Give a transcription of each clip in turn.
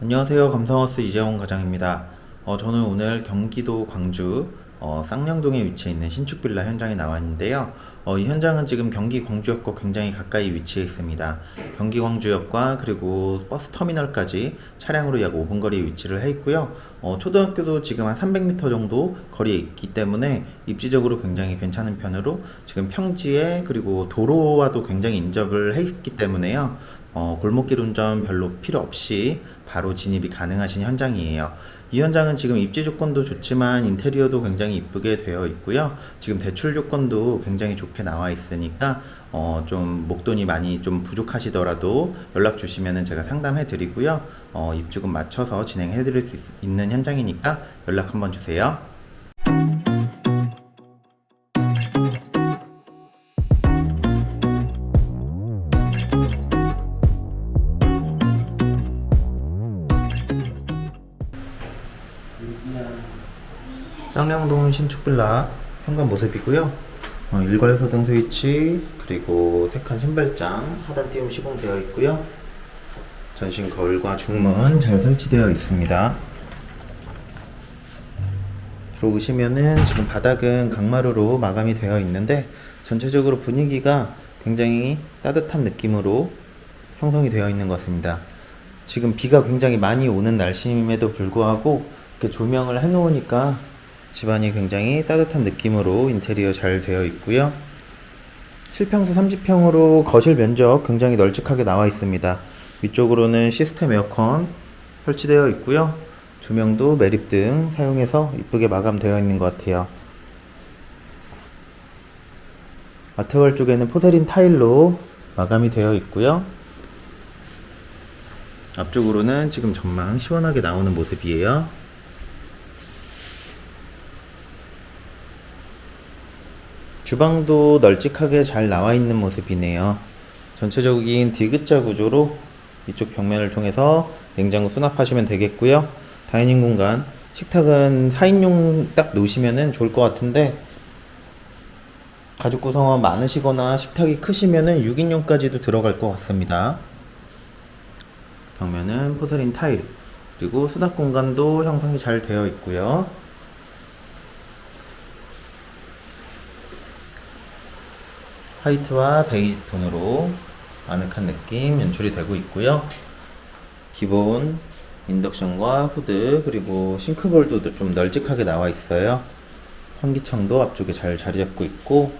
안녕하세요. 감성하우스 이재원 과장입니다. 어, 저는 오늘 경기도 광주 어, 쌍량동에 위치해 있는 신축 빌라 현장에 나와 있는데요. 어, 이 현장은 지금 경기 광주역과 굉장히 가까이 위치해 있습니다. 경기 광주역과 그리고 버스 터미널까지 차량으로 약 5분 거리에 위치를 해 있고요. 어, 초등학교도 지금 한 300m 정도 거리에 있기 때문에 입지적으로 굉장히 괜찮은 편으로 지금 평지에 그리고 도로와도 굉장히 인접을 해 있기 때문에요. 어, 골목길 운전 별로 필요 없이 바로 진입이 가능하신 현장이에요. 이 현장은 지금 입지 조건도 좋지만 인테리어도 굉장히 이쁘게 되어 있고요. 지금 대출 조건도 굉장히 좋게 나와 있으니까 어, 좀 목돈이 많이 좀 부족하시더라도 연락 주시면 제가 상담해 드리고요. 어, 입주금 맞춰서 진행해 드릴 수 있- 있는 현장이니까 연락 한번 주세요. 쌍량동 신축빌라 현관 모습이고요. 어, 일괄 소등 스위치 그리고 세칸 신발장 하단 띄움 시공되어 있고요. 전신 거울과 중문 잘 설치되어 있습니다. 들어오시면은 지금 바닥은 강마루로 마감이 되어 있는데 전체적으로 분위기가 굉장히 따뜻한 느낌으로 형성이 되어 있는 것 같습니다. 지금 비가 굉장히 많이 오는 날씨임에도 불구하고 이렇게 조명을 해 놓으니까 집안이 굉장히 따뜻한 느낌으로 인테리어 잘 되어 있고요. 실평수 30평으로 거실 면적 굉장히 널찍하게 나와 있습니다. 위쪽으로는 시스템 에어컨 설치되어 있고요. 조명도 매립 등 사용해서 이쁘게 마감되어 있는 것 같아요. 아트월 쪽에는 포세린 타일로 마감이 되어 있고요. 앞쪽으로는 지금 전망 시원하게 나오는 모습이에요. 주방도 널찍하게 잘 나와 있는 모습이네요. 전체적인 디귿자 구조로 이쪽 벽면을 통해서 냉장고 수납하시면 되겠고요. 다이닝 공간, 식탁은 4인용 딱 놓으시면 좋을 것 같은데 가족 구성원 많으시거나 식탁이 크시면은 6인용까지도 들어갈 것 같습니다. 벽면은 포세린 타일, 그리고 수납 공간도 형성이 잘 되어 있고요. 화이트와 베이지 톤으로 아늑한 느낌 연출이 되고 있고요. 기본 인덕션과 후드 그리고 싱크볼도 좀 널찍하게 나와 있어요. 환기창도 앞쪽에 잘 자리 잡고 있고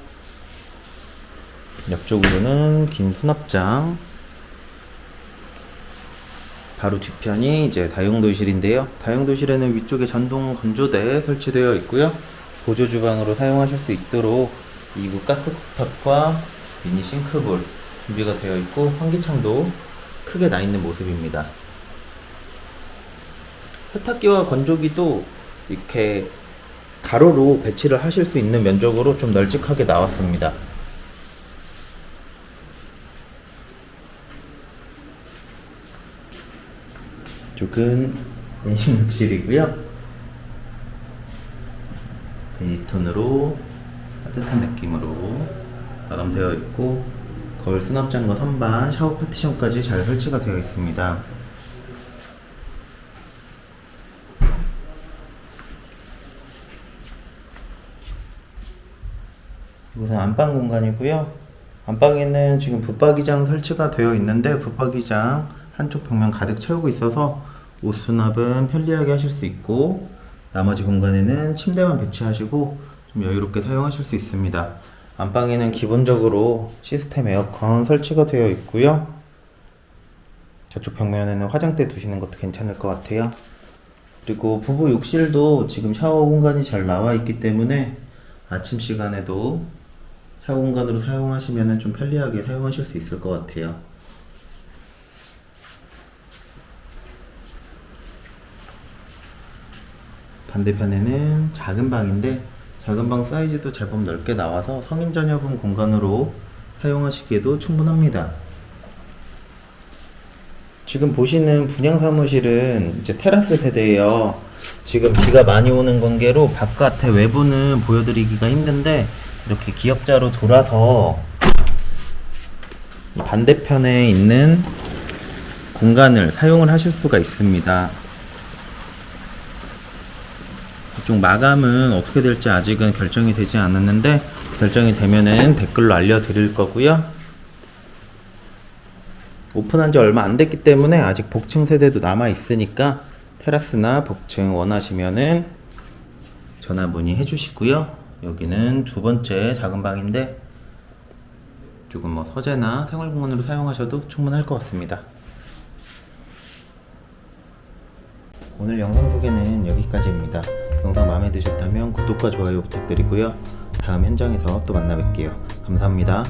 옆쪽으로는 긴 수납장 바로 뒤편이 이제 다용도실인데요. 다용도실에는 위쪽에 전동 건조대 설치되어 있고요. 보조 주방으로 사용하실 수 있도록 이구 가스 쿡탑과 미니 싱크볼 준비가 되어 있고 환기창도 크게 나 있는 모습입니다. 세탁기와 건조기도 이렇게 가로로 배치를 하실 수 있는 면적으로 좀 널찍하게 나왔습니다. 이쪽은 욕실이고요. 베이지톤으로 따뜻한 느낌으로 마감되어 있고 거울 수납장과 선반, 샤워 파티션까지 잘 설치가 되어 있습니다. 이곳은 안방 공간이고요. 안방에는 지금 붙박이장 설치가 되어 있는데 붙박이장 한쪽 벽면 가득 채우고 있어서 옷 수납은 편리하게 하실 수 있고 나머지 공간에는 침대만 배치하시고 좀 여유롭게 사용하실 수 있습니다. 안방에는 기본적으로 시스템 에어컨 설치가 되어 있고요. 저쪽 벽면에는 화장대 두시는 것도 괜찮을 것 같아요. 그리고 부부 욕실도 지금 샤워 공간이 잘 나와 있기 때문에 아침 시간에도 샤워 공간으로 사용하시면 좀 편리하게 사용하실 수 있을 것 같아요. 반대편에는 작은 방인데 작은 방 사이즈도 제법 넓게 나와서 성인 자녀분 공간으로 사용하시기에도 충분합니다. 지금 보시는 분양 사무실은 이제 테라스 세대예요. 지금 비가 많이 오는 관계로 바깥의 외부는 보여드리기가 힘든데 이렇게 기역자로 돌아서 이 반대편에 있는 공간을 사용을 하실 수가 있습니다. 이쪽 마감은 어떻게 될지 아직은 결정이 되지 않았는데 결정이 되면은 댓글로 알려드릴 거고요. 오픈한 지 얼마 안 됐기 때문에 아직 복층 세대도 남아 있으니까 테라스나 복층 원하시면은 전화 문의해 주시고요. 여기는 두 번째 작은 방인데 조금 뭐 서재나 생활공간으로 사용하셔도 충분할 것 같습니다. 오늘 영상 소개는 여기까지입니다. 영상 마음에 드셨다면 구독과 좋아요 부탁드리고요. 다음 현장에서 또 만나 뵐게요. 감사합니다.